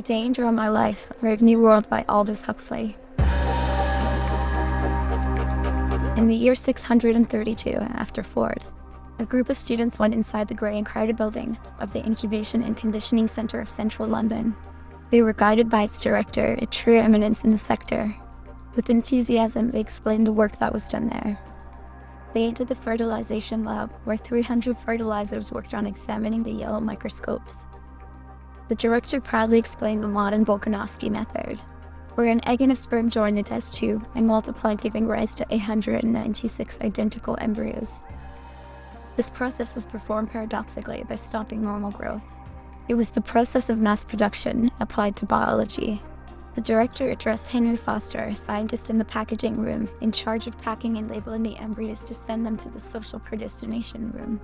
The Danger of My Life, Brave New World by Aldous Huxley. In the year 632 after Ford, a group of students went inside the grey and crowded building of the Incubation and Conditioning Centre of Central London. They were guided by its director, a true eminence in the sector. With enthusiasm, they explained the work that was done there. They entered the fertilization lab, where 300 fertilizers worked on examining the yellow microscopes. The director proudly explained the modern Bokanovsky method, where an egg and a sperm join the test tube and multiply giving rise to 896 identical embryos. This process was performed paradoxically by stopping normal growth. It was the process of mass production applied to biology. The director addressed Henry Foster, scientist in the packaging room, in charge of packing and labeling the embryos to send them to the social predestination room.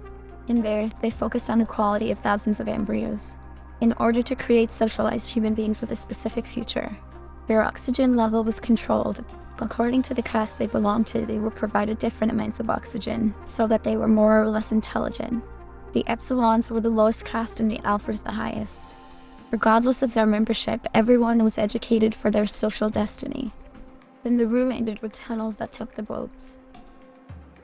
In there, they focused on the quality of thousands of embryos. In order to create socialized human beings with a specific future, their oxygen level was controlled. According to the caste they belonged to, they were provided different amounts of oxygen, so that they were more or less intelligent. The epsilons were the lowest caste and the alphas the highest. Regardless of their membership, everyone was educated for their social destiny. Then the room ended with tunnels that took the boats.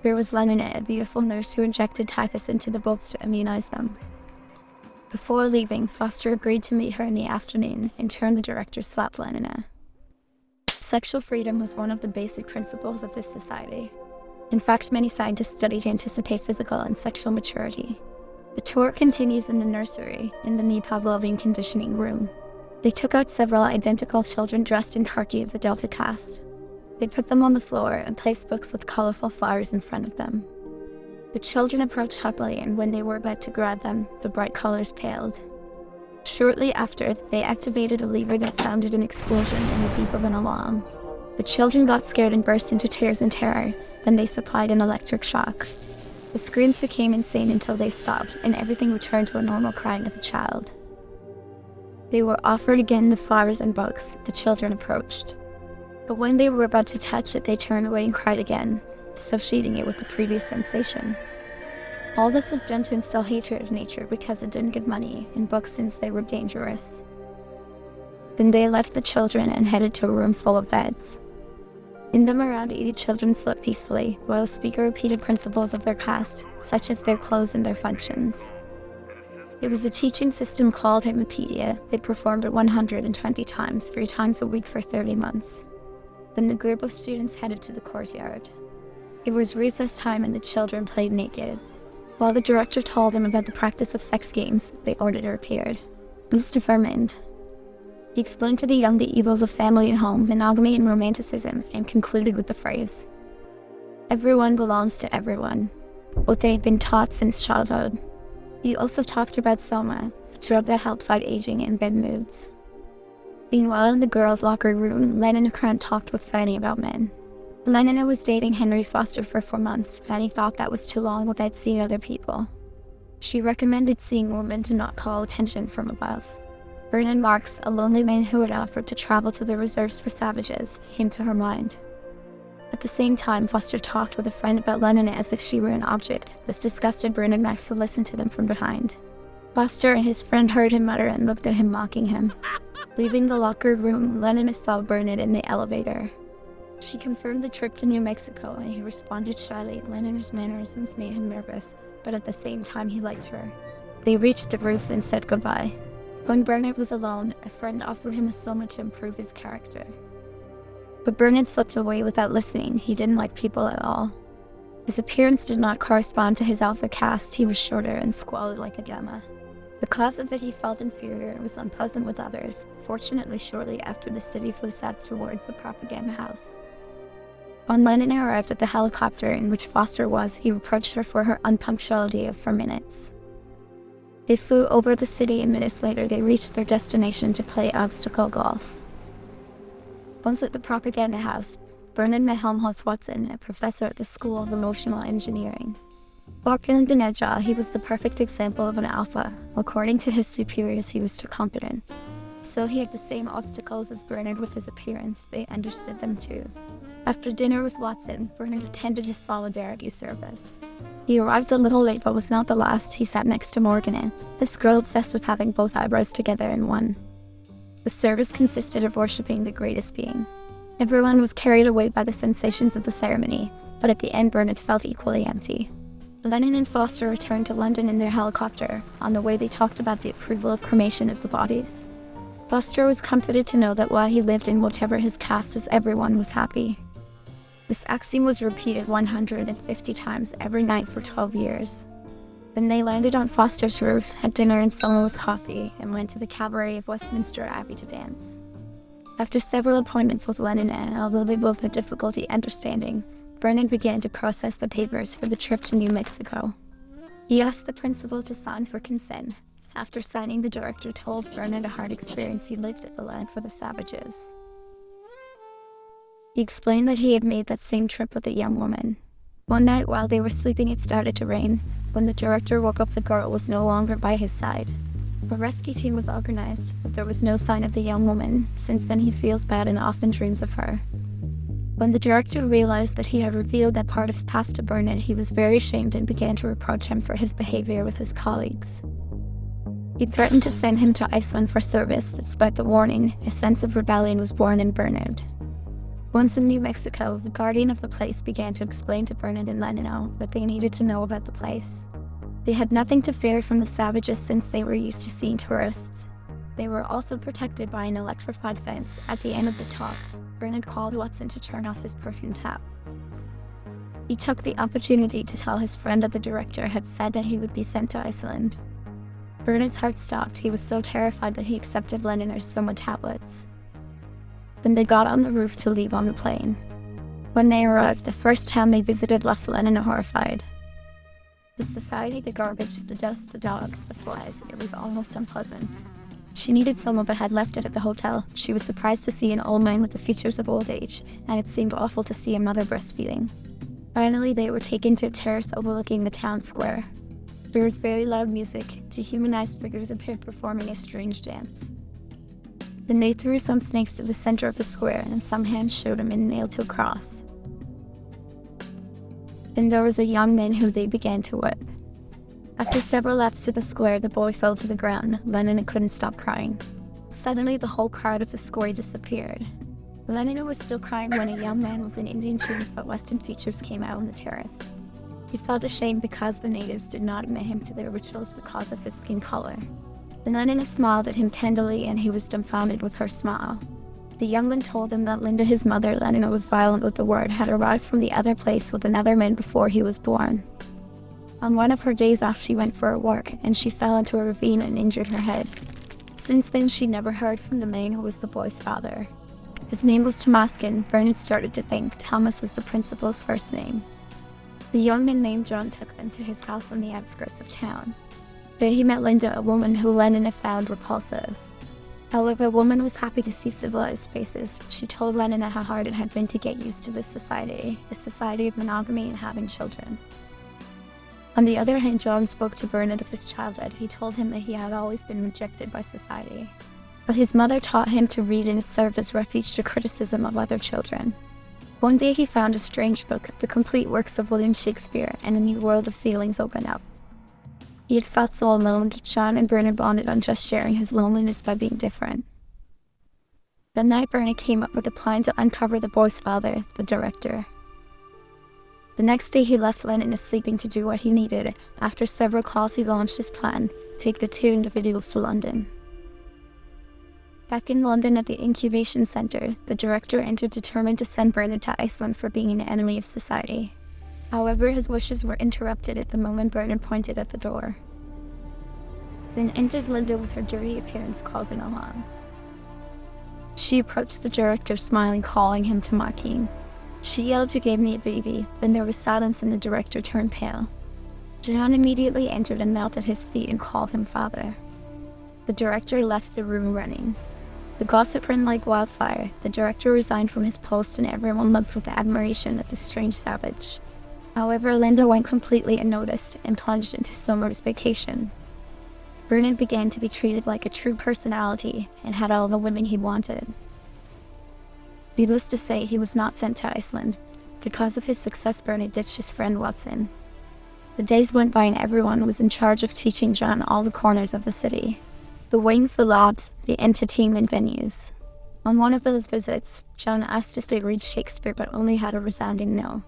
There was Lenina, a beautiful nurse who injected typhus into the boats to immunize them. Before leaving, Foster agreed to meet her in the afternoon. In turn, the director slapped Lenina. Sexual freedom was one of the basic principles of this society. In fact, many scientists study to anticipate physical and sexual maturity. The tour continues in the nursery, in the knee Pavlovian conditioning room. They took out several identical children dressed in khaki of the Delta caste. They put them on the floor and placed books with colorful flowers in front of them. The children approached happily, and when they were about to grab them, the bright colors paled. Shortly after, they activated a lever that sounded an explosion and the beep of an alarm. The children got scared and burst into tears in terror, then they supplied an electric shock. The screams became insane until they stopped, and everything returned to a normal crying of a child. They were offered again the flowers and books. The children approached. But when they were about to touch it, they turned away and cried again, associating it with the previous sensation. All this was done to instill hatred of nature because it didn't give money and books since they were dangerous. Then they left the children and headed to a room full of beds. In them around 80 children slept peacefully, while the speaker repeated principles of their caste, such as their clothes and their functions. It was a teaching system called Hypnopaedia. They performed it 120 times, three times a week for 30 months. Then the group of students headed to the courtyard. It was recess time and the children played naked. While the director told them about the practice of sex games, they the auditor appeared. Mr. Vermond, he explained to the young the evils of family and home, monogamy and romanticism, and concluded with the phrase, Everyone belongs to everyone, what they had been taught since childhood. He also talked about Soma, a drug that helped fight aging and bad moods. Meanwhile, in the girls' locker room, Lenina and Krant talked with Fanny about men. Lenina was dating Henry Foster for four months. Fanny thought that was too long without seeing other people. She recommended seeing women to not call attention from above. Bernard Marx, a lonely man who had offered to travel to the reserves for savages, came to her mind. At the same time, Foster talked with a friend about Lenina as if she were an object. This disgusted Bernard Marx to listen to them from behind. Foster and his friend heard him mutter and looked at him mocking him. Leaving the locker room, Lenina saw Bernard in the elevator. She confirmed the trip to New Mexico and he responded shyly. Lenina's mannerisms made him nervous, but at the same time he liked her. They reached the roof and said goodbye. When Bernard was alone, a friend offered him a soma to improve his character. But Bernard slipped away without listening. He didn't like people at all. His appearance did not correspond to his alpha caste. He was shorter and squalid like a gamma. The Because of it, he felt inferior and was unpleasant with others. Fortunately, shortly after the city flew south towards the propaganda house. When Lenina arrived at the helicopter in which Foster was, he reproached her for her unpunctuality of for minutes. They flew over the city and minutes later they reached their destination to play obstacle golf. Once at the propaganda house, Bernard met Helmholtz Watson, a professor at the School of Emotional Engineering. Barkin Dineja, he was the perfect example of an alpha. According to his superiors, he was too competent. So he had the same obstacles as Bernard with his appearance. They understood them too. After dinner with Watson, Bernard attended his solidarity service. He arrived a little late but was not the last. He sat next to Morgan, this girl obsessed with having both eyebrows together in one. The service consisted of worshipping the greatest being. Everyone was carried away by the sensations of the ceremony, but at the end Bernard felt equally empty. Lenina and Foster returned to London in their helicopter. On the way they talked about the approval of cremation of the bodies. Foster was comforted to know that while he lived in whatever his caste as everyone was happy. This axiom was repeated 150 times every night for 12 years. Then they landed on Foster's roof, had dinner and summer with coffee, and went to the cabaret of Westminster Abbey to dance. After several appointments with Lenina and although they both had difficulty understanding, Bernard began to process the papers for the trip to New Mexico. He asked the principal to sign for consent. After signing, the director told Bernard a hard experience he lived at the land for the savages. He explained that he had made that same trip with a young woman. One night while they were sleeping it started to rain. When the director woke up the girl was no longer by his side. A rescue team was organized, but there was no sign of the young woman. Since then he feels bad and often dreams of her. When the director realized that he had revealed that part of his past to Bernard, he was very ashamed and began to reproach him for his behavior with his colleagues. He threatened to send him to Iceland for service. Despite the warning, a sense of rebellion was born in Bernard. Once in New Mexico, the guardian of the place began to explain to Bernard and Lenina that they needed to know about the place. They had nothing to fear from the savages since they were used to seeing tourists. They were also protected by an electrified fence. At the end of the talk, Bernard called Watson to turn off his perfume tap. He took the opportunity to tell his friend that the director had said that he would be sent to Iceland. Bernard's heart stopped. He was so terrified that he accepted Lenina's soma tablets. Then they got on the roof to leave on the plane. When they arrived, the first town they visited left Lenina horrified. The society, the garbage, the dust, the dogs, the flies, it was almost unpleasant. She needed someone but had left it at the hotel. She was surprised to see an old man with the features of old age, and it seemed awful to see a mother breastfeeding. Finally, they were taken to a terrace overlooking the town square. There was very loud music. Dehumanized figures appeared performing a strange dance. Then they threw some snakes to the center of the square, and some hands showed him in nailed to a cross. Then there was a young man who they began to whip. After several laps to the square, the boy fell to the ground. Lenina couldn't stop crying. Suddenly, the whole crowd of the square disappeared. Lenina was still crying when a young man with an Indian tunic but Western features came out on the terrace. He felt ashamed because the natives did not admit him to their rituals because of his skin color. The Lenina smiled at him tenderly and he was dumbfounded with her smile. The youngling told him that Linda, his mother, Lenina was violent with the word, had arrived from the other place with another man before he was born. On one of her days off she went for a walk, and she fell into a ravine and injured her head. Since then she never heard from the man who was the boy's father. His name was Tomakin. Bernard started to think Thomas was the principal's first name. The young man named John took them to his house on the outskirts of town. There he met Linda, a woman who Lenina had found repulsive. However, the woman was happy to see civilized faces. She told Lenina how hard it had been to get used to this society, a society of monogamy and having children. On the other hand, John spoke to Bernard of his childhood. He told him that he had always been rejected by society. But his mother taught him to read and it served as refuge to criticism of other children. One day he found a strange book, the complete works of William Shakespeare, and a new world of feelings opened up. He had felt so alone that John and Bernard bonded on just sharing his loneliness by being different. That night, Bernard came up with a plan to uncover the boy's father, the director. The next day, he left Lenina sleeping to do what he needed. After several calls, he launched his plan take the two individuals to London. Back in London at the incubation center, the director entered determined to send Bernard to Iceland for being an enemy of society. However, his wishes were interrupted at the moment Bernard pointed at the door. Then entered Linda with her dirty appearance causing alarm. She approached the director, smiling, calling him to Marquine. She yelled, You gave me a baby. Then there was silence and the director turned pale. John immediately entered and knelt at his feet and called him father. The director left the room running. The gossip ran like wildfire. The director resigned from his post and everyone looked with admiration at the strange savage. However, Linda went completely unnoticed and plunged into summer's vacation. Bernard began to be treated like a true personality and had all the women he wanted. Needless to say, he was not sent to Iceland. Because of his success, Bernard ditched his friend Watson. The days went by and everyone was in charge of teaching John all the corners of the city. the wings, the lobs, the entertainment venues. On one of those visits, John asked if they read Shakespeare but only had a resounding no.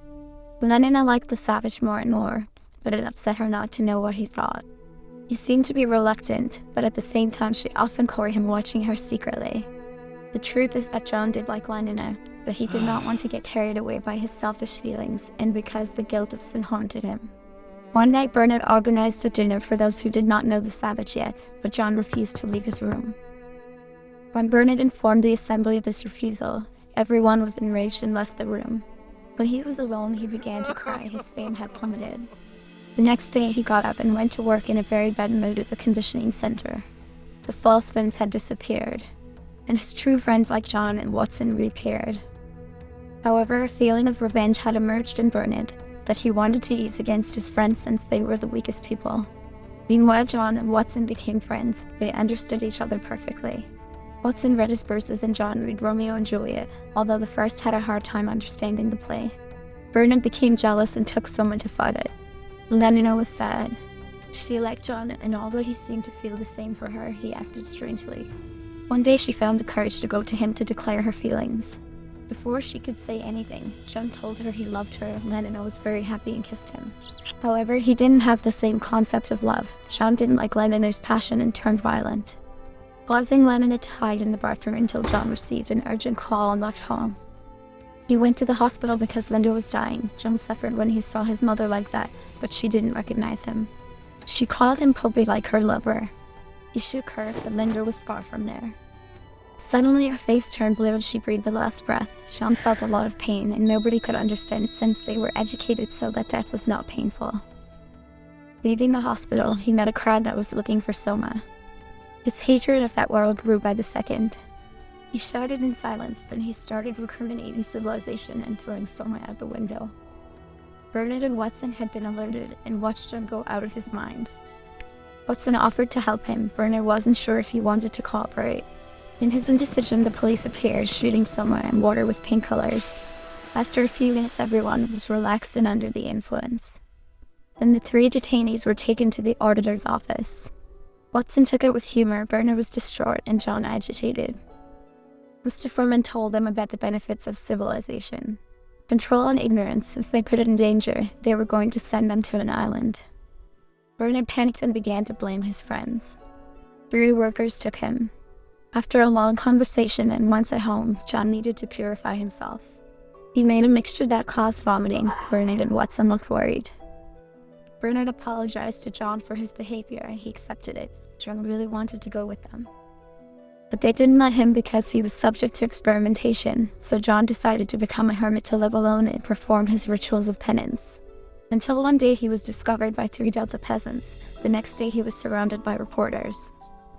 Lenina liked the savage more and more, but it upset her not to know what he thought. He seemed to be reluctant, but at the same time she often caught him watching her secretly. The truth is that John did like Lenina, but he did not want to get carried away by his selfish feelings and because the guilt of sin haunted him. One night Bernard organized a dinner for those who did not know the savage yet, but John refused to leave his room. When Bernard informed the assembly of this refusal, everyone was enraged and left the room. When he was alone, he began to cry. His fame had plummeted. The next day, he got up and went to work in a very bad mood at the conditioning center. The false friends had disappeared, and his true friends like John and Watson reappeared. However, a feeling of revenge had emerged in Bernard that he wanted to use against his friends since they were the weakest people. Meanwhile, John and Watson became friends. They understood each other perfectly. Watson read his verses and John read Romeo and Juliet, although the first had a hard time understanding the play. Bernard became jealous and took someone to fight it. Lenina was sad. She liked John, and although he seemed to feel the same for her, he acted strangely. One day she found the courage to go to him to declare her feelings. Before she could say anything, John told her he loved her. Lenina was very happy and kissed him. However, he didn't have the same concept of love. John didn't like Lenina's passion and turned violent causing Lenina to hide in the bathroom until John received an urgent call and left home. He went to the hospital because Linda was dying. John suffered when he saw his mother like that, but she didn't recognize him. She called him probably like her lover. He shook her, but Linda was far from there. Suddenly her face turned blue as she breathed the last breath. John felt a lot of pain, and nobody could understand since they were educated so that death was not painful. Leaving the hospital, he met a crowd that was looking for Soma. His hatred of that world grew by the second. He shouted in silence, then he started recriminating civilization and throwing Soma out the window. Bernard and Watson had been alerted and watched him go out of his mind. Watson offered to help him. Bernard wasn't sure if he wanted to cooperate. In his indecision, the police appeared, shooting Soma and water with pink colors. After a few minutes, everyone was relaxed and under the influence. Then the three detainees were taken to the auditor's office. Watson took it with humor, Bernard was distraught, and John agitated. Mr. Foreman told them about the benefits of civilization. Control and ignorance, since they put it in danger, they were going to send them to an island. Bernard panicked and began to blame his friends. Three workers took him. After a long conversation and once at home, John needed to purify himself. He made a mixture that caused vomiting. Bernard and Watson looked worried. Bernard apologized to John for his behavior and he accepted it. John really wanted to go with them. But they didn't let him because he was subject to experimentation, so John decided to become a hermit to live alone and perform his rituals of penance. Until one day he was discovered by three Delta peasants. The next day he was surrounded by reporters.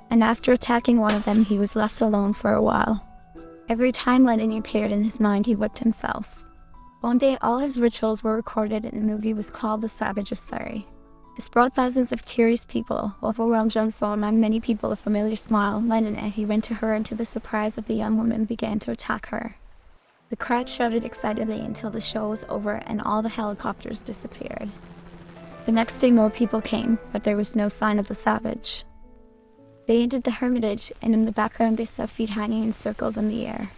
And after attacking one of them, he was left alone for a while. Every time Lenina appeared in his mind, he whipped himself. One day, all his rituals were recorded and a movie was called The Savage of Surrey. This brought thousands of curious people. Overwhelmed John saw among many people a familiar smile. Lenina, he went to her and to the surprise of the young woman began to attack her. The crowd shouted excitedly until the show was over and all the helicopters disappeared. The next day more people came, but there was no sign of the savage. They entered the hermitage, and in the background they saw feet hanging in circles in the air.